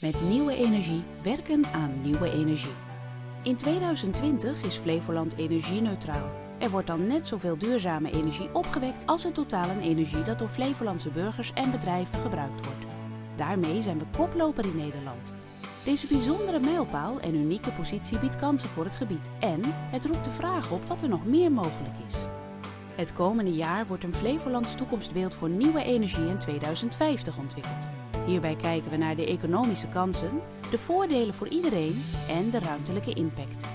Met nieuwe energie werken aan nieuwe energie. In 2020 is Flevoland energie-neutraal. Er wordt dan net zoveel duurzame energie opgewekt als het totaal aan energie dat door Flevolandse burgers en bedrijven gebruikt wordt. Daarmee zijn we koploper in Nederland. Deze bijzondere mijlpaal en unieke positie biedt kansen voor het gebied. En het roept de vraag op wat er nog meer mogelijk is. Het komende jaar wordt een Flevolands toekomstbeeld voor nieuwe energie in 2050 ontwikkeld. Hierbij kijken we naar de economische kansen, de voordelen voor iedereen en de ruimtelijke impact.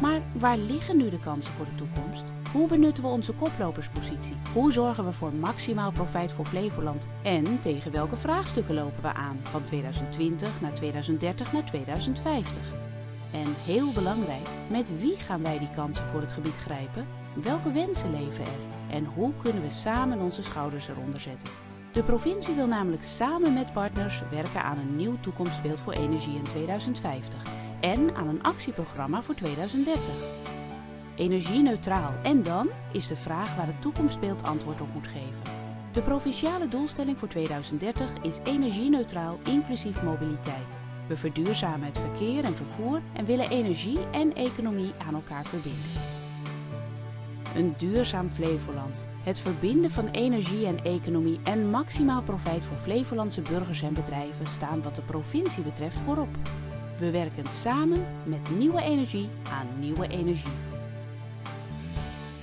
Maar waar liggen nu de kansen voor de toekomst? Hoe benutten we onze koploperspositie? Hoe zorgen we voor maximaal profijt voor Flevoland? En tegen welke vraagstukken lopen we aan van 2020 naar 2030 naar 2050? En heel belangrijk, met wie gaan wij die kansen voor het gebied grijpen? Welke wensen leven er? En hoe kunnen we samen onze schouders eronder zetten? De provincie wil namelijk samen met partners werken aan een nieuw toekomstbeeld voor energie in 2050 en aan een actieprogramma voor 2030. Energie-neutraal en dan is de vraag waar het toekomstbeeld antwoord op moet geven. De provinciale doelstelling voor 2030 is energie-neutraal inclusief mobiliteit. We verduurzamen het verkeer en vervoer en willen energie en economie aan elkaar verbinden. Een duurzaam Flevoland. Het verbinden van energie en economie en maximaal profijt voor Flevolandse burgers en bedrijven staan wat de provincie betreft voorop. We werken samen met nieuwe energie aan nieuwe energie.